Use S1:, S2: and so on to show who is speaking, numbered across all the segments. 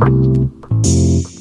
S1: you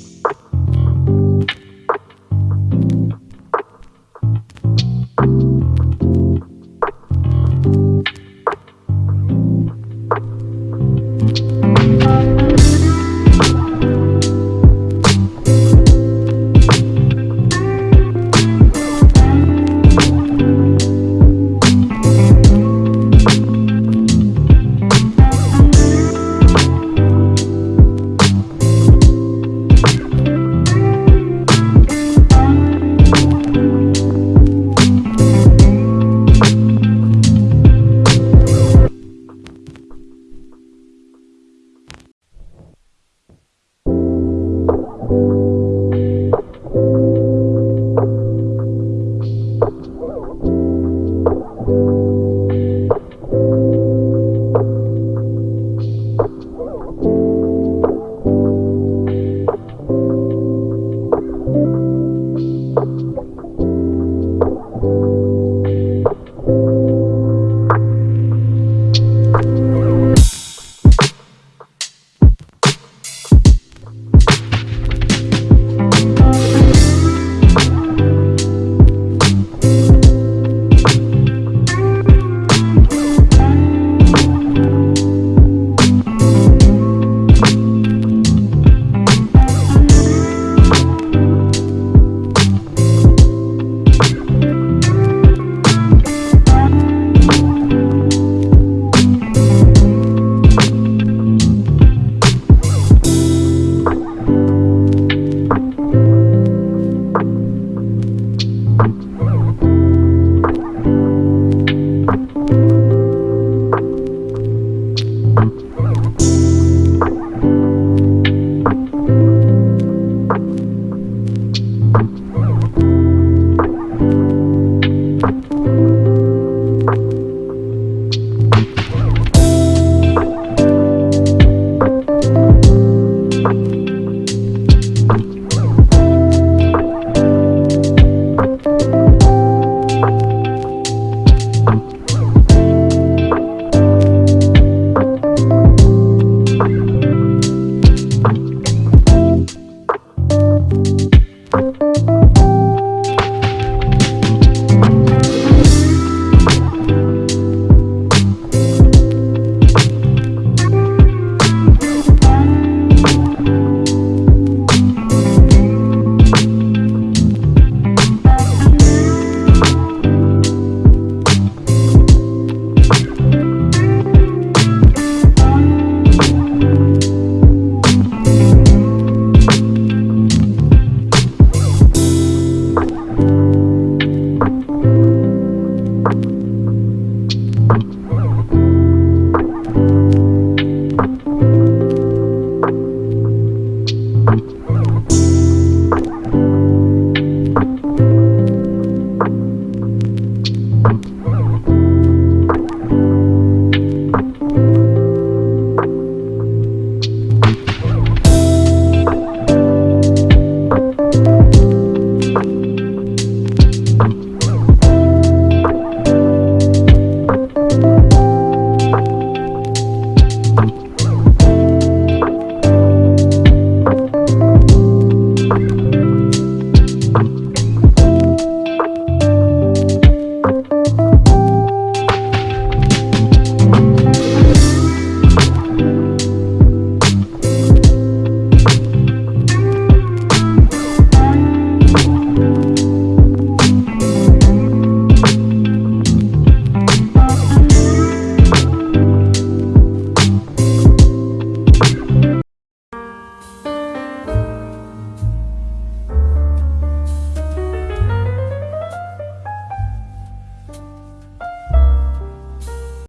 S1: you.